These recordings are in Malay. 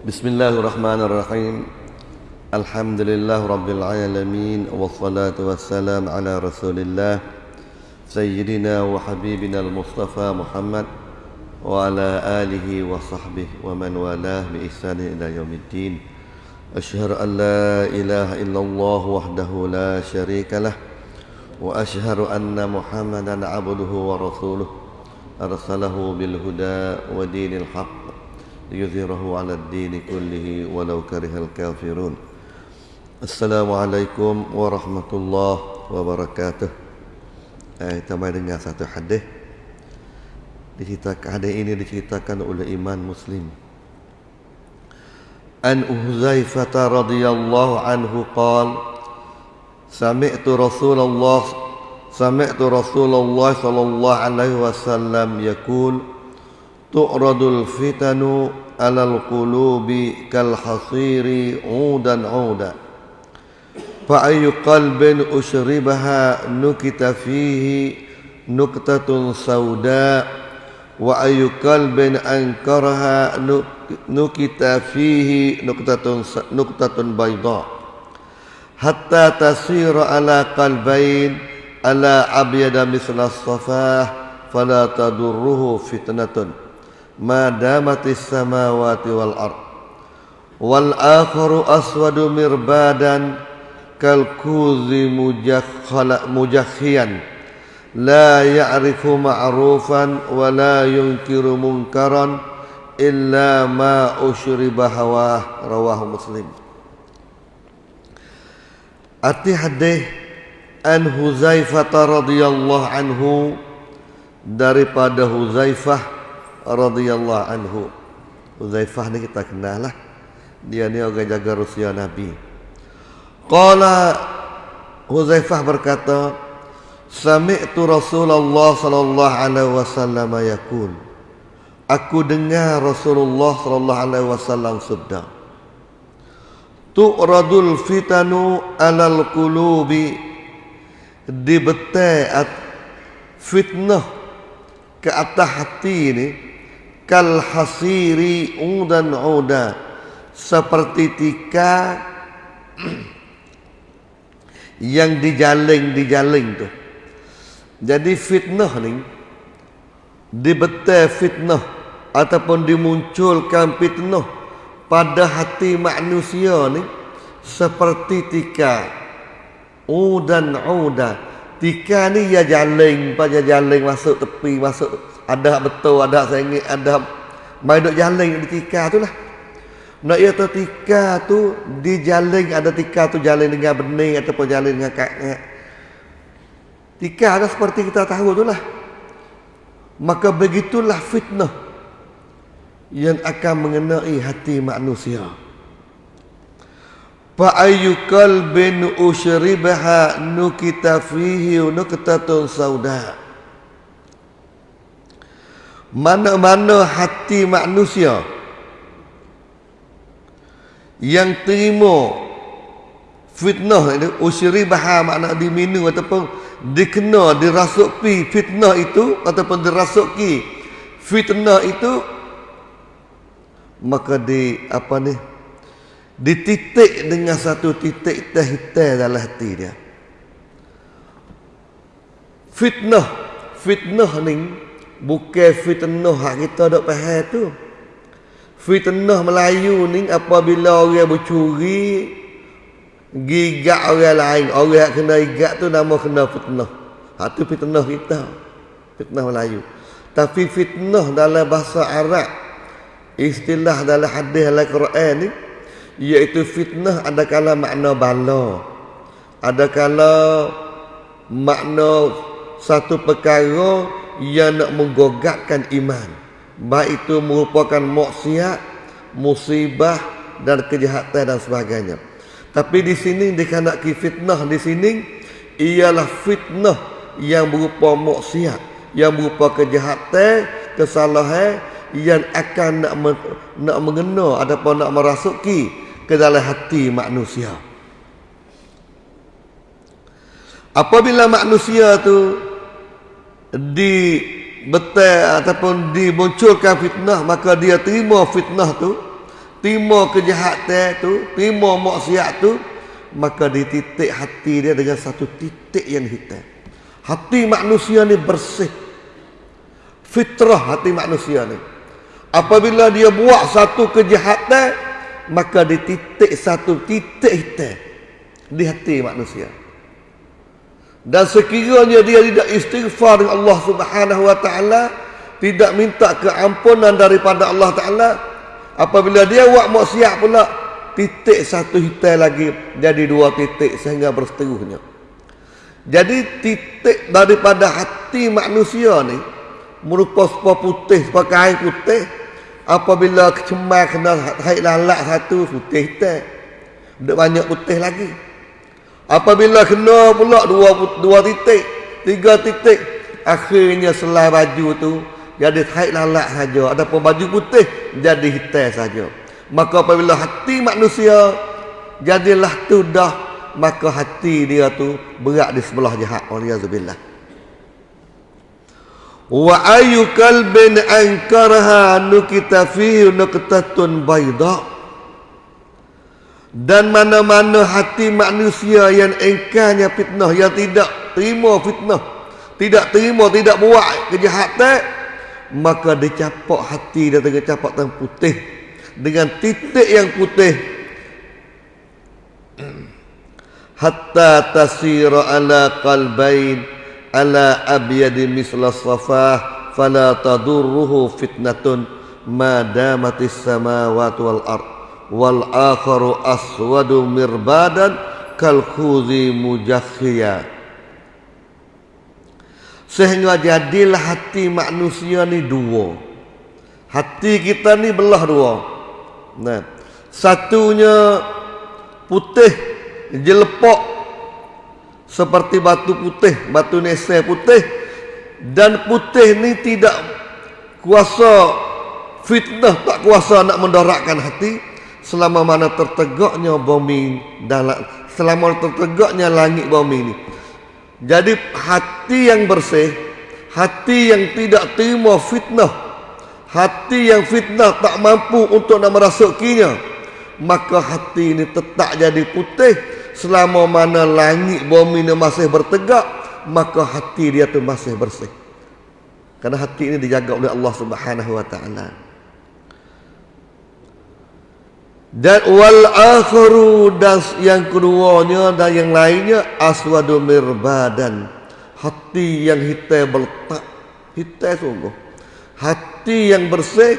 بسم الله الرحمن الرحيم الحمد لله رب العالمين والصلاة والسلام على رسول الله سيدنا وحبيبنا المصطفى محمد وعلى آله وصحبه ومن والاه بإحسان إلى يوم الدين أشهد أن لا إله إلا الله وحده لا شريك له وأشهد أن محمدا عبده ورسوله أرسله بالهدى ودين الحق ليظهره على الدين كله ولو كره الكافرون السلام عليكم ورحمة الله وبركاته eh, kita mai dengar satu hadis diceritakan hadis ini diceritakan oleh iman muslim an Uzaifah radhiyallahu anhu qal sami'tu Rasulullah sami'tu Rasulullah sallallahu alaihi wasallam yaqul tu'radul fitanu alal qulubi kal hasiri udan uda. Fa ayu qalbin ushribaha nukita fihi nuqtatun sauda. Wa ayu qalbin ankaraha nukita fihi nuqtatun nuqtatun bayda. Hatta tasira ala qalbain ala abyada misla safah fala tadurruhu fitnatun madamatis samawati wal ard. Wal akharu aswadu mirbadan kal kuzi mujakhala mujakhian la ya'rifu ma'rufan wa la yunkiru munkaran illa ma usyriba hawa rawahu muslim. Arti hadis An Huzaifah radhiyallahu anhu daripada Huzaifah radhiyallahu anhu. Huzaifah ni kita kenal lah. Dia ni orang jaga Rusia Nabi. Qala Huzaifah berkata, Sami'tu Rasulullah sallallahu alaihi wasallam yaqul. Aku dengar Rasulullah sallallahu alaihi wasallam sabda. Tu'radul fitanu alal qulubi dibetai fitnah ke atas hati ini kal hasiri udan uda seperti tika yang dijaling-dijaling tu. Jadi fitnah ni dibetai fitnah ataupun dimunculkan fitnah pada hati manusia ni seperti tika udan uda. Tika ni ya jaling, pada jaling masuk tepi, masuk ada betul, ada sengit, ada mai duk jaling di tika tu lah. Nak ia tu tika tu dijaling ada tika tu jaling dengan benih ataupun jaling dengan kakak. Tika ada seperti kita tahu tu lah. Maka begitulah fitnah yang akan mengenai hati manusia. Fa ayyu qalbin ushribaha nukita fihi nuktatun sauda. Mana-mana hati manusia yang terima fitnah itu usri baha makna diminum ataupun dikena dirasuki fitnah itu ataupun dirasuki fitnah itu maka di apa ni dititik dengan satu titik teh-teh dalam hati dia. Fitnah fitnah ni bukan fitnah hak kita dok faham tu Fitnah Melayu ni apabila orang bercuri gigak orang lain, orang yang kena gigak tu nama kena fitnah. Ha tu fitnah kita. Fitnah Melayu. Tapi fitnah dalam bahasa Arab istilah dalam hadis dalam Quran ni iaitu fitnah ada kala makna bala. Ada kala makna satu perkara yang nak menggogakkan iman baik itu merupakan maksiat, musibah dan kejahatan dan sebagainya. Tapi di sini dikandaki fitnah di sini ialah fitnah yang berupa maksiat, yang berupa kejahatan, kesalahan yang akan nak men, nak mengena ataupun nak merasuki ke dalam hati manusia. Apabila manusia tu di betul ataupun dimunculkan fitnah maka dia terima fitnah tu Timo kejahatan tu, timo maksiat tu, maka dititik hati dia dengan satu titik yang hitam. Hati manusia ni bersih. Fitrah hati manusia ni. Apabila dia buat satu kejahatan, maka dititik satu titik hitam di hati manusia. Dan sekiranya dia tidak istighfar dengan Allah Subhanahu wa taala, tidak minta keampunan daripada Allah taala, apabila dia buat maksiat pula, titik satu hitam lagi jadi dua titik sehingga berseteruhnya. Jadi titik daripada hati manusia ni merupakan sebuah putih, sebuah kain putih. Apabila kecemar kena haid lalak satu putih hitam. Tidak banyak putih lagi. Apabila kena pula dua dua titik, tiga titik, akhirnya selai baju tu jadi haid lalak saja. Adapun baju putih jadi hitam saja. Maka apabila hati manusia jadilah tu dah maka hati dia tu berat di sebelah jahat. Waliyahzubillah. Wa ayu kalbin ankarha nukita fihi nuqtatun bayda' dan mana-mana hati manusia yang engkarnya fitnah yang tidak terima fitnah tidak terima tidak buat kejahatan maka dicapak hati dia dengan capak yang putih. Dengan titik yang putih. Hatta tasira ala qalbain ala abyadi misla safah fala tadurruhu fitnatun. Ma damatis samawati wal ardh wal akharu aswadu mirbadan kal khuzi mujakhiya sehingga jadilah hati manusia ni dua. Hati kita ni belah dua. Nah satunya putih jelepok seperti batu putih batu nese putih dan putih ni tidak kuasa fitnah tak kuasa nak mendorakkan hati selama mana tertegaknya bumi dalam selama tertegaknya langit bumi ini. Jadi hati yang bersih, hati yang tidak terima fitnah, hati yang fitnah tak mampu untuk nak merasukinya, maka hati ini tetap jadi putih selama mana langit bumi ini masih bertegak, maka hati dia tu masih bersih. Karena hati ini dijaga oleh Allah Subhanahu wa taala. Dan wal akharu dan yang keduanya dan yang lainnya aswadu mirbadan. Hati yang hitam berletak. Hitam sungguh. Hati yang bersih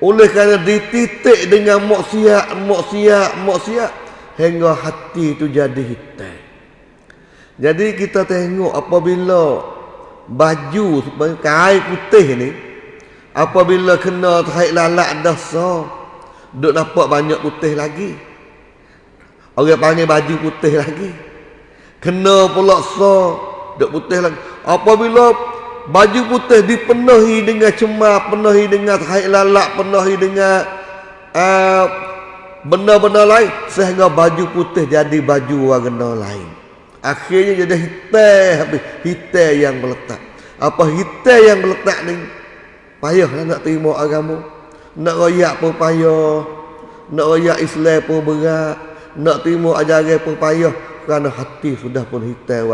oleh kerana dititik dengan maksiat, maksiat, maksiat hingga hati itu jadi hitam. Jadi kita tengok apabila baju kain putih ni apabila kena haid lalak dah sah Duk nampak banyak putih lagi. Orang panggil baju putih lagi. Kena pula so. Duk putih lagi. Apabila baju putih dipenuhi dengan cemar, penuhi dengan haid lalak, penuhi dengan uh, benda-benda lain. Sehingga baju putih jadi baju warna lain. Akhirnya jadi hitam habis. Hitam yang meletak. Apa hitam yang meletak ni? Payahlah nak terima agama. Nak royak pun payah. Nak royak Islam pun berat. Nak terima ajaran pun payah. Kerana hati sudah pun hitam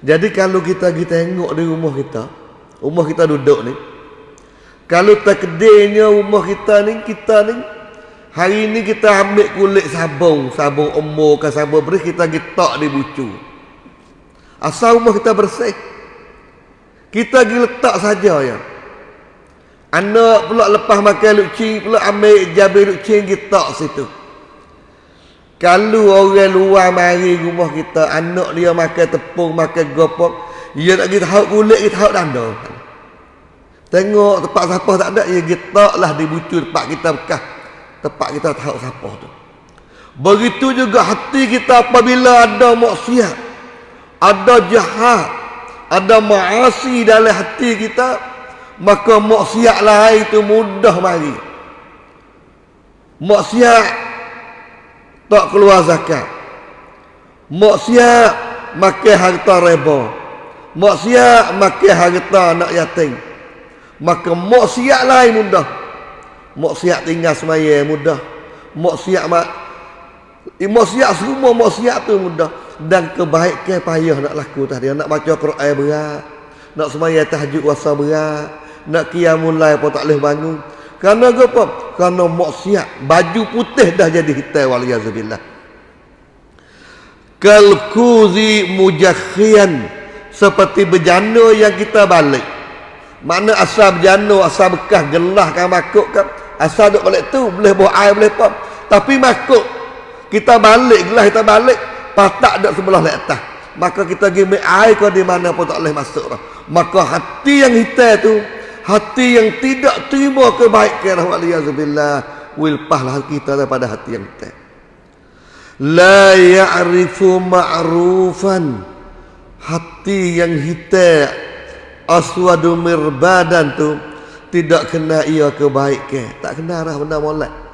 Jadi kalau kita kita tengok di rumah kita Rumah kita duduk ni Kalau terkedainya rumah kita ni Kita ni Hari ni kita ambil kulit sabung Sabung umur ke sabung beri Kita gitak di bucu. Asal rumah kita bersih. Kita pergi letak saja ya Anak pula lepas makan lucing pula ambil jabir lucing kita situ. Kalau orang luar mari rumah kita, anak dia makan tepung, makan gopok, dia nak kita tahu kulit, kita tahu danda. Tengok tempat siapa tak ada, ya kita lah dibucu tempat kita bekas. Tempat kita tahu siapa tu. Begitu juga hati kita apabila ada maksiat, ada jahat, ada maasi dalam hati kita, maka maksiat lain itu mudah mari maksiat tak keluar zakat. Maksiat makan harta reba. Maksiat makan harta anak yatim. Maka maksiat lain mudah. Mok siap tinggal semaya mudah. Mok siap mak Mok siap semua mok siap tu mudah. Dan kebaikan payah nak laku tadi. Nak baca Quran berat. Nak semaya tahajud wasa berat nak qiyamul lail pun tak boleh bangun. Kerana apa? Kerana maksiat. Baju putih dah jadi hitam waliyazubillah kalkuzi mujakhian seperti bejana yang kita balik. Mana asal bejana asal bekas gelah kan makuk kan. Asal duk balik tu boleh buat air boleh apa tapi makuk kita balik gelah kita balik patak dak sebelah lek atas. Maka kita pergi air kau di mana pun tak boleh masuk maka hati yang hitam tu hati yang tidak terima kebaikan waliyazubillah wilpahlah kita daripada hati yang hitam la ya'rifu ma'rufan hati yang hitam aswadu mirbadan tu tidak kena ia kebaikan tak kena dah benda molek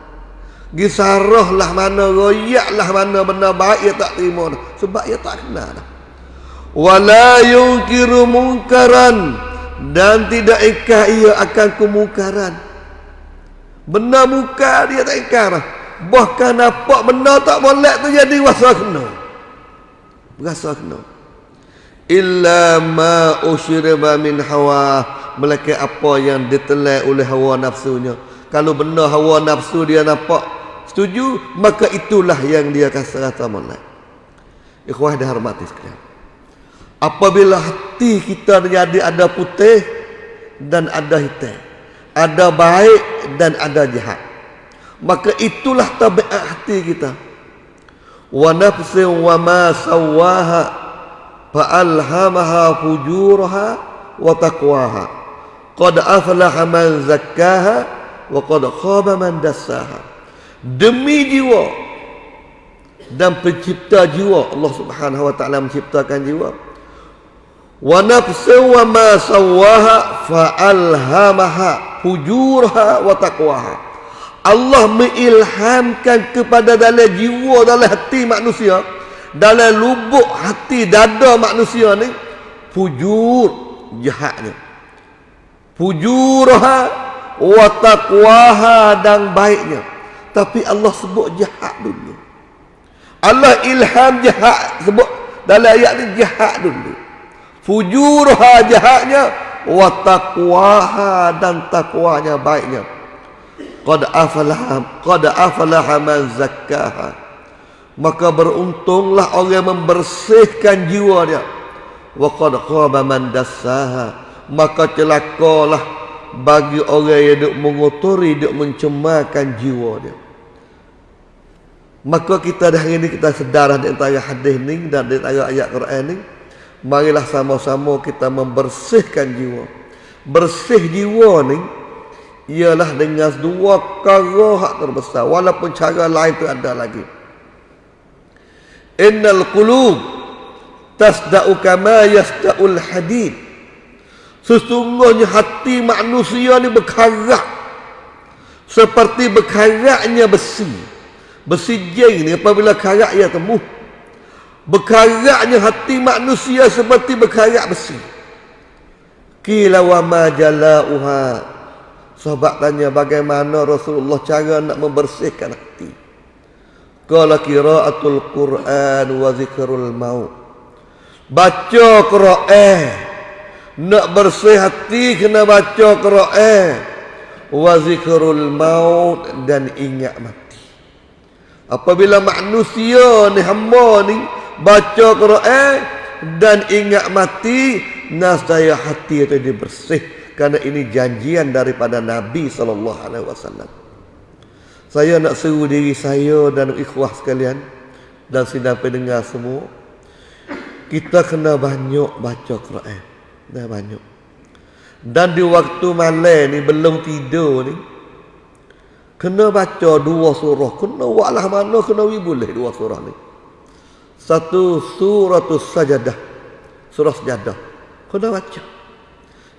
Gisarah lah mana royak lah mana benda baik ia tak terima. Sebab ia tak kenal dah. Wala yungkiru mungkaran. Dan tidak ikah ia akan kemungkaran. Benda muka dia tak ikah dah. Bahkan nampak benda tak boleh tu jadi wasa kena. Berasa kena. Illa ma usyriba min hawa. Melaka apa yang ditelai oleh hawa nafsunya. Kalau benda hawa nafsu dia nampak setuju, maka itulah yang dia kasih rasa molek. Ikhwah dah hormati sekalian. Apabila hati kita menjadi ada putih dan ada hitam. Ada baik dan ada jahat. Maka itulah tabiat hati kita. Wa nafsin wa ma sawaha fa'alhamaha fujuraha wa taqwaha. Qad aflaha man zakkaha wa qad khaba man dassaha demi jiwa dan pencipta jiwa Allah Subhanahu wa taala menciptakan jiwa wa nafsu wa ma sawaha fa alhamaha fujurha wa taqwaha Allah mengilhamkan kepada dalam jiwa dalam hati manusia dalam lubuk hati dada manusia ni fujur jahatnya fujurha wa taqwaha dan baiknya tapi Allah sebut jahat dulu. Allah ilham jahat sebut dalam ayat ni jahat dulu. Fujurha jahatnya wa taqwaha dan takwanya baiknya. Qad afalaha qad afalaha man zakkaha. Maka beruntunglah orang yang membersihkan jiwa dia. Wa qad khaba man dassaha. Maka celakalah bagi orang yang duk mengotori, duk mencemarkan jiwa dia. Maka kita dah hari ini kita sedar di antara hadis ni dan di antara ayat Quran ni. Marilah sama-sama kita membersihkan jiwa. Bersih jiwa ni ialah dengan dua perkara hak terbesar. Walaupun cara lain tu ada lagi. Innal qulub tasda'u kama yasda'ul hadid. Sesungguhnya hati manusia ni berkarak seperti berkaraknya besi. Bersijing ni apabila karak ia temu. Berkaraknya hati manusia seperti berkarak besi. Kila wa ma jala'uha. Sahabat tanya bagaimana Rasulullah cara nak membersihkan hati. Qala qiraatul Quran wa zikrul maut. Baca Quran. Nak bersih hati kena baca Quran. Wa zikrul maut dan ingat mati. Apabila manusia ni hamba ni baca Quran dan ingat mati nasaya hati itu dibersih kerana ini janjian daripada Nabi sallallahu alaihi wasallam. Saya nak seru diri saya dan ikhwah sekalian dan sidang pendengar semua kita kena banyak baca Quran. Dah banyak. Dan di waktu malam ni belum tidur ni Kena baca dua surah. Kena walah mana kena wi boleh dua surah ni. Satu suratul sajadah. Surah sajadah. Kena baca.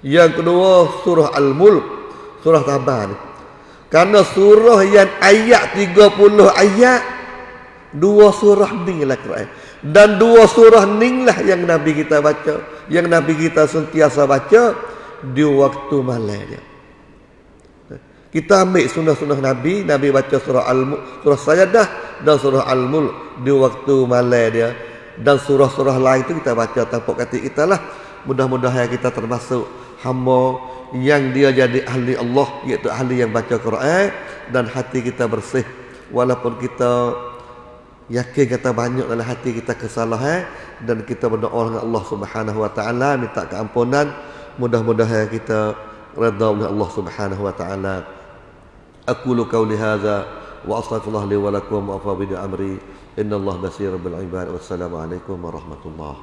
Yang kedua surah Al-Mulk. Surah Tabah ni. Kerana surah yang ayat 30 ayat. Dua surah ni lah Quran. Dan dua surah ni lah yang Nabi kita baca. Yang Nabi kita sentiasa baca. Di waktu malam. Kita ambil sunnah-sunnah Nabi, Nabi baca surah Al surah Sajadah dan surah Al-Mulk di waktu malam dia. Dan surah-surah lain itu kita baca tanpa kata kita lah. Mudah-mudahan kita termasuk hamba yang dia jadi ahli Allah iaitu ahli yang baca Quran dan hati kita bersih. Walaupun kita yakin kata banyak dalam hati kita kesalahan dan kita berdoa dengan Allah Subhanahu wa taala minta keampunan mudah-mudahan kita redha oleh Allah Subhanahu wa taala أقول قولي هذا وأستغفر الله لي ولكم وأفوض أمري. إن الله بصير بالعباد والسلام عليكم ورحمة الله.